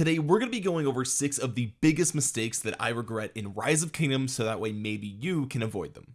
today we're going to be going over six of the biggest mistakes that I regret in rise of kingdoms so that way maybe you can avoid them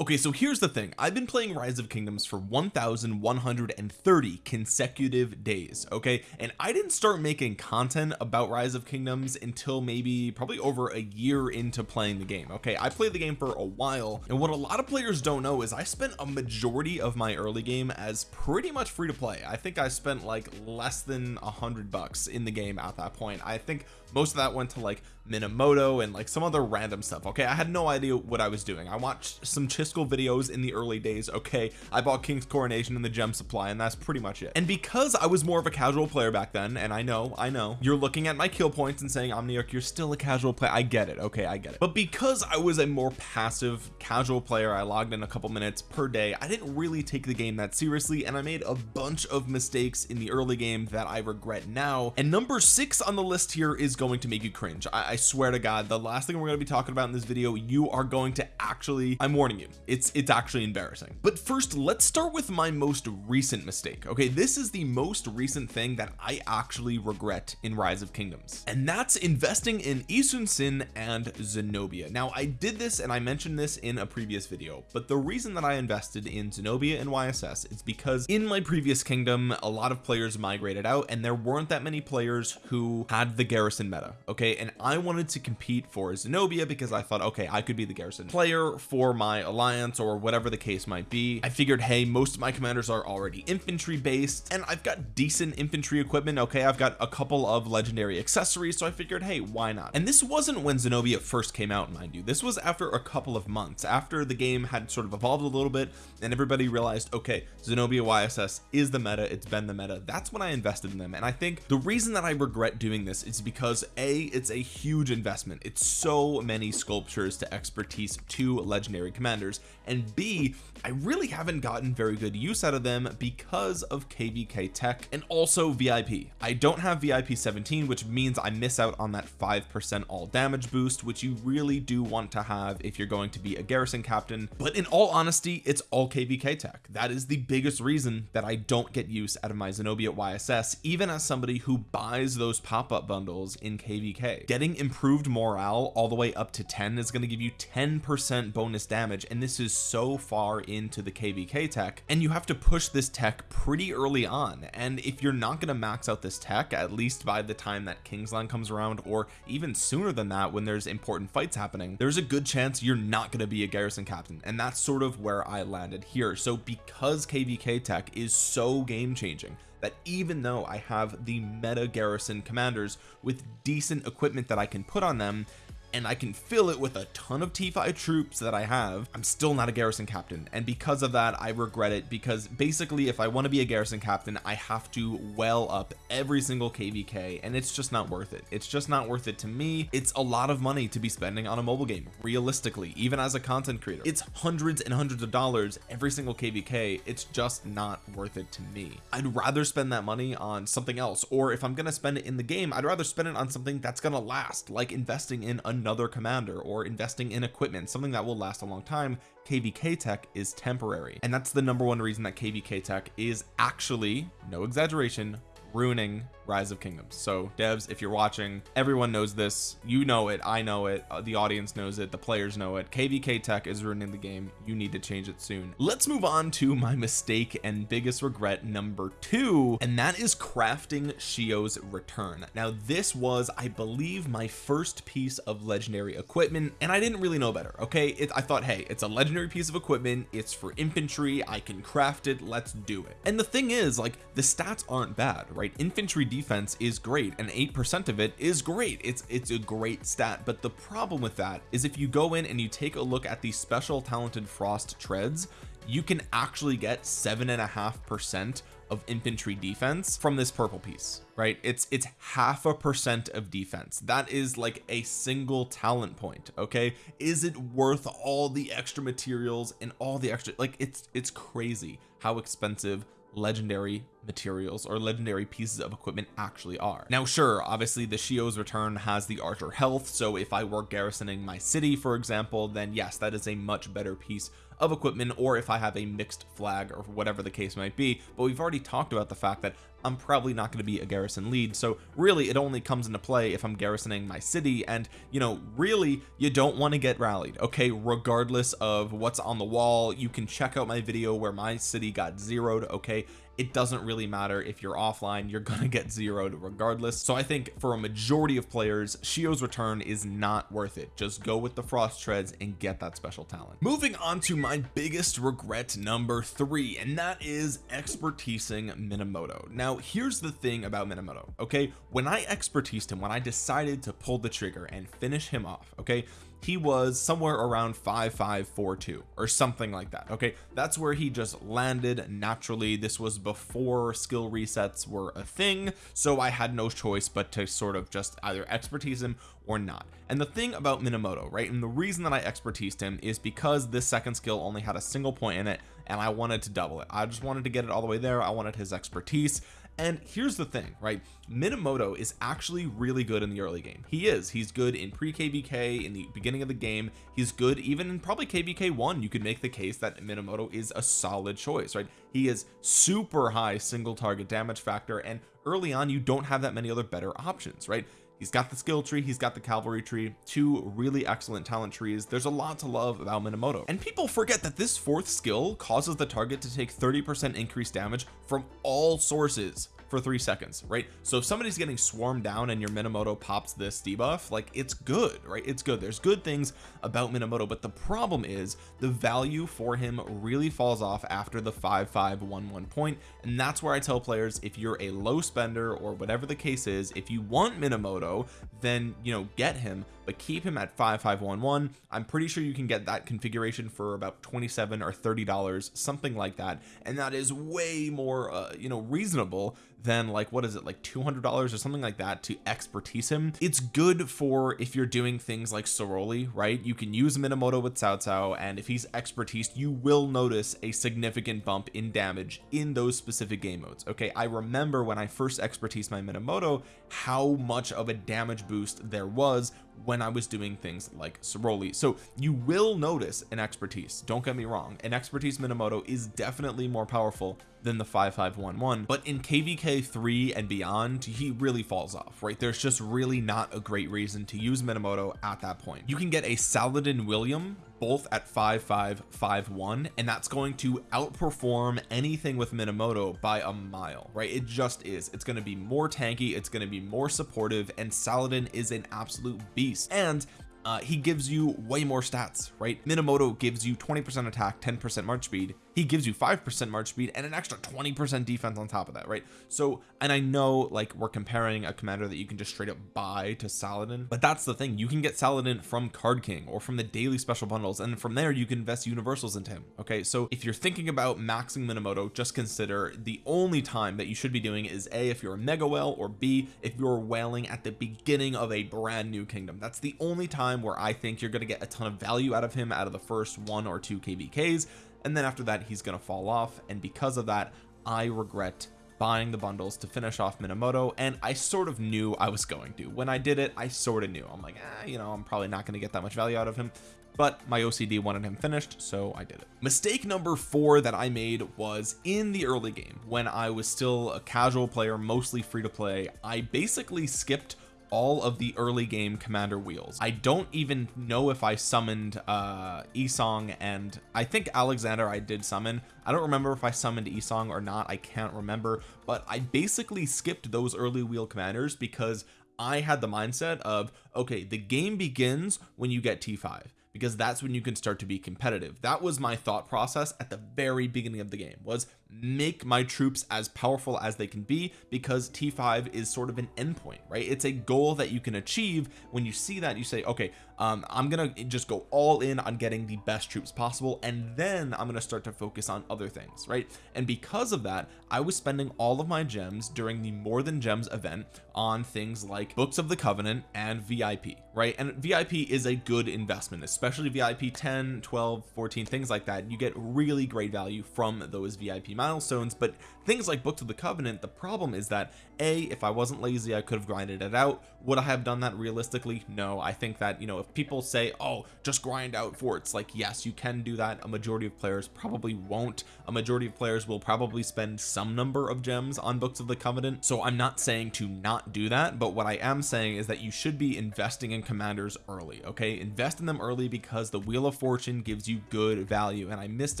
okay so here's the thing. I've been playing rise of kingdoms for 1130 consecutive days okay? And I didn't start making content about rise of kingdoms until maybe probably over a year into playing the game okay? I played the game for a while and what a lot of players don't know is I spent a majority of my early game as pretty much free to play. I think I spent like less than a hundred bucks in the game at that point. I think most of that went to like Minamoto and like some other random stuff okay? I had no idea what I was doing. I watched some Chiskel videos in the early days okay? I bought King's Coronation and the gem supply and that's pretty much it. And because I was more of a casual player back then and I know I know you're looking at my kill points and saying Omniarch you're still a casual player. I get it okay? I get it. But because I was a more passive casual player I logged in a couple minutes per day I didn't really take the game that seriously and I made a bunch of mistakes in the early game that I regret now. And number six on the list here is going to make you cringe. I swear to god the last thing we're going to be talking about in this video you are going to actually I'm warning you it's it's actually embarrassing. But first let's start with my most recent mistake okay? This is the most recent thing that I actually regret in rise of kingdoms and that's investing in Yi Sun-sin and Zenobia. Now I did this and I mentioned this in a previous video but the reason that I invested in Zenobia and YSS is because in my previous kingdom a lot of players migrated out and there weren't that many players who had the garrison meta okay? And I wanted to compete for Zenobia because I thought okay I could be the garrison player for my alliance or whatever the case might be. I figured hey most of my commanders are already infantry based and I've got decent infantry equipment. Okay I've got a couple of legendary accessories so I figured hey why not? And this wasn't when Zenobia first came out mind you. This was after a couple of months after the game had sort of evolved a little bit and everybody realized okay Zenobia YSS is the meta it's been the meta. That's when I invested in them. And I think the reason that I regret doing this is because a it's a huge investment. It's so many sculptures to expertise to legendary commanders. And b I really haven't gotten very good use out of them because of kvk tech and also VIP I don't have VIP 17 which means I miss out on that five percent all damage boost which you really do want to have if you're going to be a garrison captain. But in all honesty it's all kvk tech. That is the biggest reason that I don't get use out of my Zenobia YSS even as somebody who buys those pop-up bundles in kvk getting improved morale all the way up to 10 is going to give you 10 percent bonus damage and this is so far into the kvk tech and you have to push this tech pretty early on. And if you're not going to max out this tech at least by the time that Kingsland comes around or even sooner than that when there's important fights happening there's a good chance you're not going to be a garrison captain and that's sort of where I landed here. So because kvk tech is so game changing that even though I have the meta garrison commanders with decent equipment that I can put on them and I can fill it with a ton of T5 troops that I have I'm still not a garrison captain. And because of that I regret it because basically if I want to be a garrison captain I have to well up every single kvk and it's just not worth it. It's just not worth it to me. It's a lot of money to be spending on a mobile game realistically even as a content creator. It's hundreds and hundreds of dollars every single kvk it's just not worth it to me. I'd rather spend that money on something else or if I'm gonna spend it in the game I'd rather spend it on something that's gonna last like investing in a another commander or investing in equipment something that will last a long time kvk tech is temporary. And that's the number one reason that kvk tech is actually no exaggeration ruining rise of kingdoms. So devs if you're watching everyone knows this. You know it. I know it. Uh, the audience knows it. The players know it. Kvk tech is ruining the game. You need to change it soon. Let's move on to my mistake and biggest regret number two and that is crafting Shio's return. Now this was I believe my first piece of legendary equipment and I didn't really know better okay? It, I thought hey it's a legendary piece of equipment. It's for infantry. I can craft it. Let's do it. And the thing is like the stats aren't bad right? Infantry defense is great and 8% of it is great. It's it's a great stat but the problem with that is if you go in and you take a look at the special talented frost treads you can actually get seven and a half percent of infantry defense from this purple piece right? It's it's half a percent of defense. That is like a single talent point okay? Is it worth all the extra materials and all the extra like it's it's crazy how expensive legendary materials or legendary pieces of equipment actually are. Now sure obviously the Shio's return has the archer health so if I were garrisoning my city for example then yes that is a much better piece of equipment or if I have a mixed flag or whatever the case might be. But we've already talked about the fact that I'm probably not going to be a garrison lead. So really it only comes into play if I'm garrisoning my city. And you know really you don't want to get rallied okay? Regardless of what's on the wall you can check out my video where my city got zeroed okay it doesn't really matter if you're offline you're gonna get zeroed regardless. So I think for a majority of players Shio's return is not worth it. Just go with the frost treads and get that special talent. Moving on to my biggest regret number three and that is expertising Minamoto. Now here's the thing about Minamoto okay? When I expertised him when I decided to pull the trigger and finish him off okay he was somewhere around 5542 or something like that okay? That's where he just landed naturally. This was before skill resets were a thing so I had no choice but to sort of just either expertise him or not. And the thing about Minamoto right and the reason that I expertised him is because this second skill only had a single point in it and I wanted to double it. I just wanted to get it all the way there. I wanted his expertise and here's the thing right? Minamoto is actually really good in the early game. He is. He's good in pre kvk in the beginning of the game. He's good even in probably kvk one. You could make the case that Minamoto is a solid choice right? He is super high single target damage factor and early on you don't have that many other better options right he's got the skill tree he's got the cavalry tree two really excellent talent trees. There's a lot to love about Minamoto. And people forget that this fourth skill causes the target to take 30 percent increased damage from all sources for three seconds right? So if somebody's getting swarmed down and your Minamoto pops this debuff like it's good right? It's good. There's good things about Minamoto but the problem is the value for him really falls off after the 5511 point and that's where I tell players if you're a low spender or whatever the case is if you want Minamoto then you know get him but keep him at 5511 I'm pretty sure you can get that configuration for about 27 or 30 dollars something like that. And that is way more uh, you know reasonable than like what is it like $200 or something like that to expertise him. It's good for if you're doing things like Soroli right? You can use Minamoto with Cao Cao and if he's expertise you will notice a significant bump in damage in those specific game modes okay? I remember when I first expertise my Minamoto how much of a damage boost there was when I was doing things like Soroli so you will notice an expertise don't get me wrong. An expertise Minamoto is definitely more powerful than the 5511 but in kvk 3 and beyond he really falls off right? There's just really not a great reason to use Minamoto at that point. You can get a Saladin William both at 5551 and that's going to outperform anything with Minamoto by a mile right? It just is. It's going to be more tanky it's going to be more supportive and Saladin is an absolute beast. And uh, he gives you way more stats right? Minamoto gives you 20% attack 10% march speed he gives you 5% march speed and an extra 20% defense on top of that right? So and I know like we're comparing a commander that you can just straight up buy to Saladin but that's the thing. You can get Saladin from Card King or from the daily special bundles and from there you can invest universals into him okay? So if you're thinking about maxing Minamoto just consider the only time that you should be doing is a if you're a mega whale or b if you're whaling at the beginning of a brand new kingdom. That's the only time where I think you're going to get a ton of value out of him out of the first one or two kvks and then after that he's to fall off. And because of that I regret buying the bundles to finish off Minamoto. And I sort of knew I was going to. When I did it I sort of knew. I'm like eh, you know I'm probably not going to get that much value out of him. But my OCD wanted him finished so I did it. Mistake number four that I made was in the early game when I was still a casual player mostly free to play I basically skipped all of the early game commander wheels. I don't even know if I summoned uh Esong and I think Alexander I did summon. I don't remember if I summoned Esong or not. I can't remember. But I basically skipped those early wheel commanders because I had the mindset of okay the game begins when you get T5 because that's when you can start to be competitive. That was my thought process at the very beginning of the game was make my troops as powerful as they can be because T5 is sort of an endpoint right? It's a goal that you can achieve. When you see that you say okay um I'm gonna just go all in on getting the best troops possible and then I'm gonna start to focus on other things right? And because of that I was spending all of my gems during the more than gems event on things like books of the covenant and VIP right? And VIP is a good investment especially VIP 10 12 14 things like that. You get really great value from those VIP milestones. But things like books of the covenant the problem is that a if I wasn't lazy I could have grinded it out. Would I have done that realistically? No. I think that you know if people say oh just grind out forts like yes you can do that. A majority of players probably won't. A majority of players will probably spend some number of gems on books of the covenant. So I'm not saying to not do that but what I am saying is that you should be investing in commanders early okay? Invest in them early because the wheel of fortune gives you good value and I missed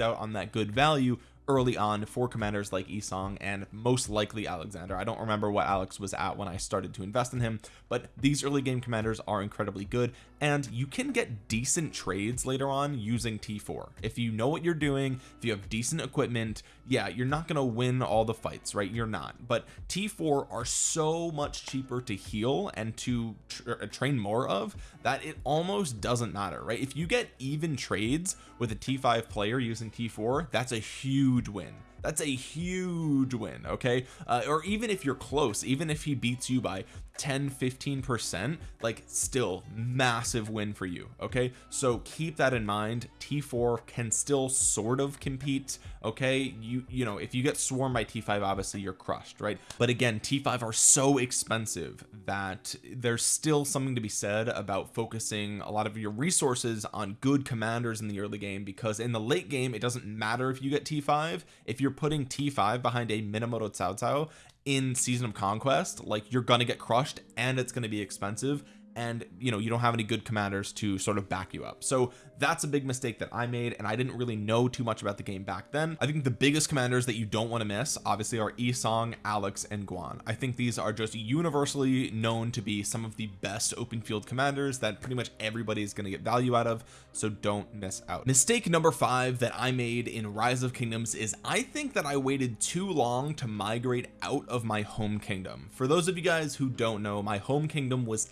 out on that good value early on for commanders like Yi Sang and most likely Alexander. I don't remember what Alex was at when I started to invest in him but these early game commanders are incredibly good and you can get decent trades later on using T4 if you know what you're doing if you have decent equipment yeah you're not going to win all the fights right? You're not. But T4 are so much cheaper to heal and to tra uh, train more of that it almost doesn't matter right? If you get even trades with a T5 player using T4 that's a huge win. That's a huge win okay? Uh, or even if you're close even if he beats you by 10 15 percent like still massive win for you okay? So keep that in mind. T4 can still sort of compete okay? You you know if you get swarmed by t5 obviously you're crushed right? But again t5 are so expensive that there's still something to be said about focusing a lot of your resources on good commanders in the early game because in the late game it doesn't matter if you get t5 if you're putting t5 behind a minamoto cao cao in season of conquest like you're gonna get crushed and it's to be expensive and you know you don't have any good commanders to sort of back you up. So that's a big mistake that I made and I didn't really know too much about the game back then. I think the biggest commanders that you don't want to miss obviously are Yi Sang Alex and Guan. I think these are just universally known to be some of the best open field commanders that pretty much everybody is going to get value out of so don't miss out. Mistake number five that I made in rise of kingdoms is I think that I waited too long to migrate out of my home kingdom. For those of you guys who don't know my home kingdom was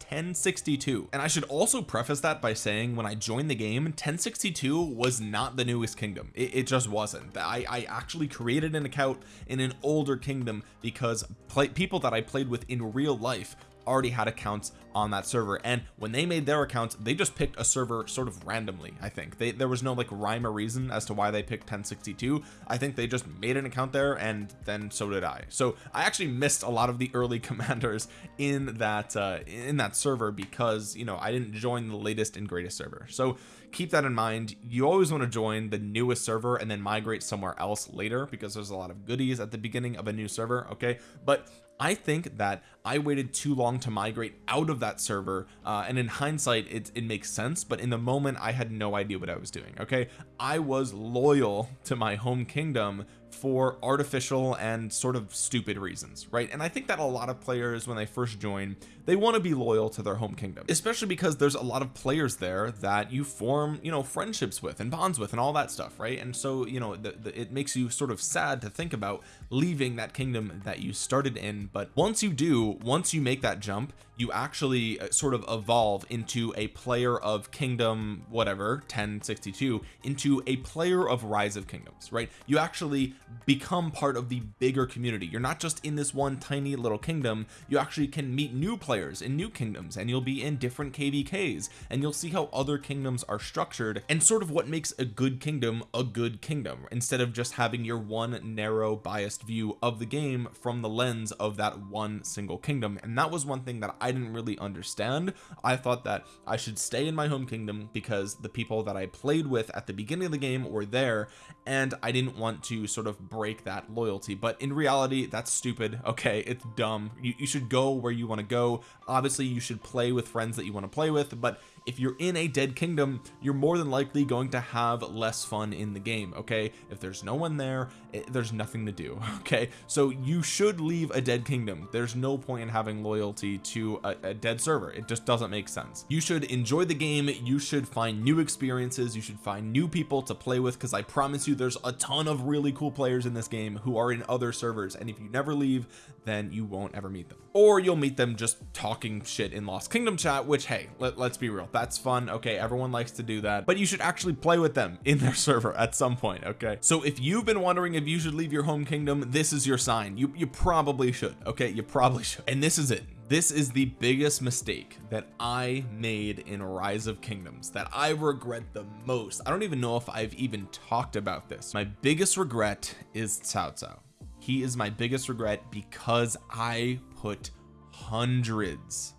1062 and I should also preface that by saying when I joined the game 1062 was not the newest kingdom. It, it just wasn't. I, I actually created an account in an older kingdom because play, people that I played with in real life already had accounts on that server and when they made their accounts they just picked a server sort of randomly I think. They there was no like rhyme or reason as to why they picked 1062 I think they just made an account there and then so did I. So I actually missed a lot of the early commanders in that uh in that server because you know I didn't join the latest and greatest server. So keep that in mind. You always want to join the newest server and then migrate somewhere else later because there's a lot of goodies at the beginning of a new server okay? But I think that I waited too long to migrate out of that server uh, and in hindsight it, it makes sense but in the moment I had no idea what I was doing okay? I was loyal to my home kingdom for artificial and sort of stupid reasons right? And I think that a lot of players when they first join they want to be loyal to their home kingdom especially because there's a lot of players there that you form you know friendships with and bonds with and all that stuff right? And so you know the, the, it makes you sort of sad to think about leaving that kingdom that you started in. But once you do once you make that jump you actually uh, sort of evolve into a player of kingdom whatever 1062 into a player of rise of kingdoms right? You actually become part of the bigger community. You're not just in this one tiny little kingdom. You actually can meet new players in new kingdoms and you'll be in different kvks and you'll see how other kingdoms are structured and sort of what makes a good kingdom a good kingdom instead of just having your one narrow biased view of the game from the lens of that one single kingdom. And that was one thing that I didn't really understand. I thought that I should stay in my home kingdom because the people that I played with at the beginning of the game were there and I didn't want to sort of break that loyalty but in reality that's stupid. Okay it's dumb. You, you should go where you want to go. Obviously you should play with friends that you want to play with but if you're in a dead kingdom you're more than likely going to have less fun in the game okay? If there's no one there it, there's nothing to do okay? So you should leave a dead kingdom. There's no point in having loyalty to a, a dead server. It just doesn't make sense. You should enjoy the game. You should find new experiences. You should find new people to play with because I promise you there's a ton of really cool players in this game who are in other servers and if you never leave then you won't ever meet them. Or you'll meet them just talking shit in lost kingdom chat which hey let, let's be real that's fun. Okay everyone likes to do that. But you should actually play with them in their server at some point okay? So if you've been wondering if you should leave your home kingdom this is your sign. You you probably should okay? You probably should. And this is it. This is the biggest mistake that I made in rise of kingdoms that I regret the most. I don't even know if I've even talked about this. My biggest regret is Cao Cao he is my biggest regret because I put hundreds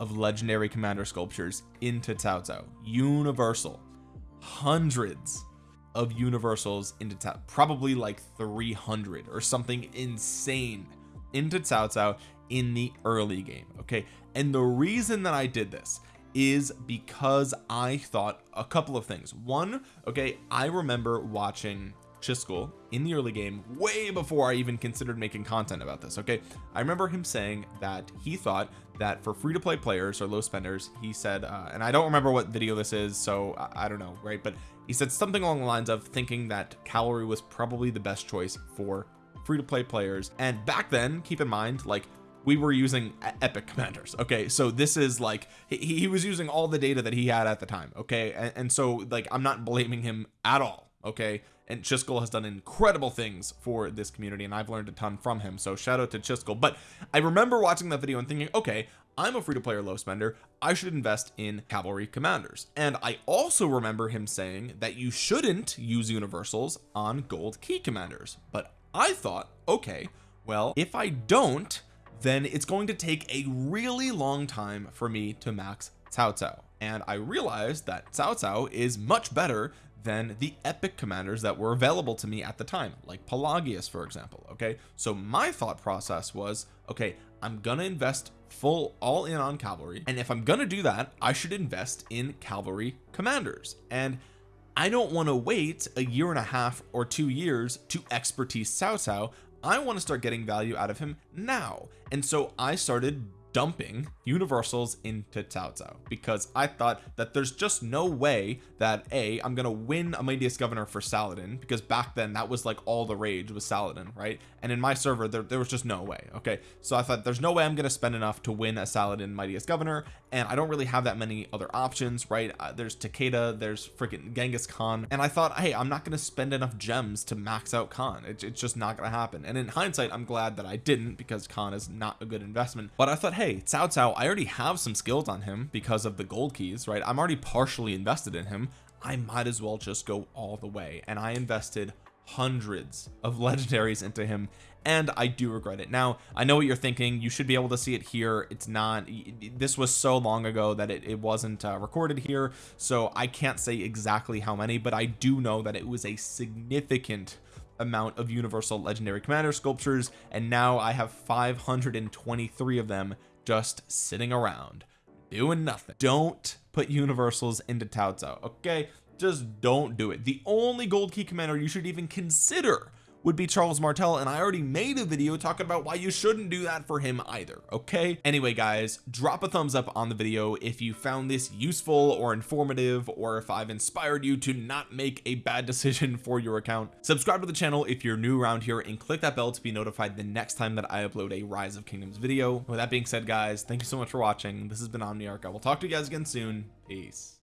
of legendary commander sculptures into Cao Cao universal. Hundreds of universals into Cao probably like 300 or something insane into Cao Cao in the early game okay? And the reason that I did this is because I thought a couple of things. One okay I remember watching Chiskel in the early game way before I even considered making content about this okay? I remember him saying that he thought that for free-to-play players or low spenders he said uh, and I don't remember what video this is so I, I don't know right? But he said something along the lines of thinking that cavalry was probably the best choice for free-to-play players. And back then keep in mind like we were using epic commanders okay? So this is like he, he was using all the data that he had at the time okay? And, and so like I'm not blaming him at all okay and Chiskel has done incredible things for this community and I've learned a ton from him so shout out to Chiskel. But I remember watching that video and thinking okay I'm a free-to-player low spender. I should invest in cavalry commanders. And I also remember him saying that you shouldn't use universals on gold key commanders. But I thought okay well if I don't then it's going to take a really long time for me to max Cao Cao. And I realized that Cao Cao is much better than the epic commanders that were available to me at the time like Pelagius for example okay? So my thought process was okay I'm gonna invest full all in on cavalry and if I'm gonna do that I should invest in cavalry commanders. And I don't want to wait a year and a half or two years to expertise Cao Cao. I want to start getting value out of him now. And so I started dumping universals into Cao because I thought that there's just no way that a I'm gonna win a mightiest governor for Saladin because back then that was like all the rage was Saladin right? And in my server there, there was just no way okay? So I thought there's no way I'm gonna spend enough to win a Saladin mightiest governor and I don't really have that many other options right? Uh, there's Takeda there's freaking Genghis Khan and I thought hey I'm not gonna spend enough gems to max out Khan. It, it's just not gonna happen. And in hindsight I'm glad that I didn't because Khan is not a good investment. But I thought hey hey Cao Cao I already have some skills on him because of the gold keys right? I'm already partially invested in him. I might as well just go all the way. And I invested hundreds of legendaries into him and I do regret it. Now I know what you're thinking. You should be able to see it here. It's not this was so long ago that it, it wasn't uh, recorded here so I can't say exactly how many but I do know that it was a significant amount of universal legendary commander sculptures and now I have 523 of them just sitting around doing nothing. Don't put universals into Cao okay? Just don't do it. The only gold key commander you should even consider would be Charles Martel and I already made a video talking about why you shouldn't do that for him either okay? Anyway guys drop a thumbs up on the video if you found this useful or informative or if I've inspired you to not make a bad decision for your account. Subscribe to the channel if you're new around here and click that bell to be notified the next time that I upload a rise of kingdoms video. With that being said guys thank you so much for watching. This has been Omniarch. I will talk to you guys again soon. Peace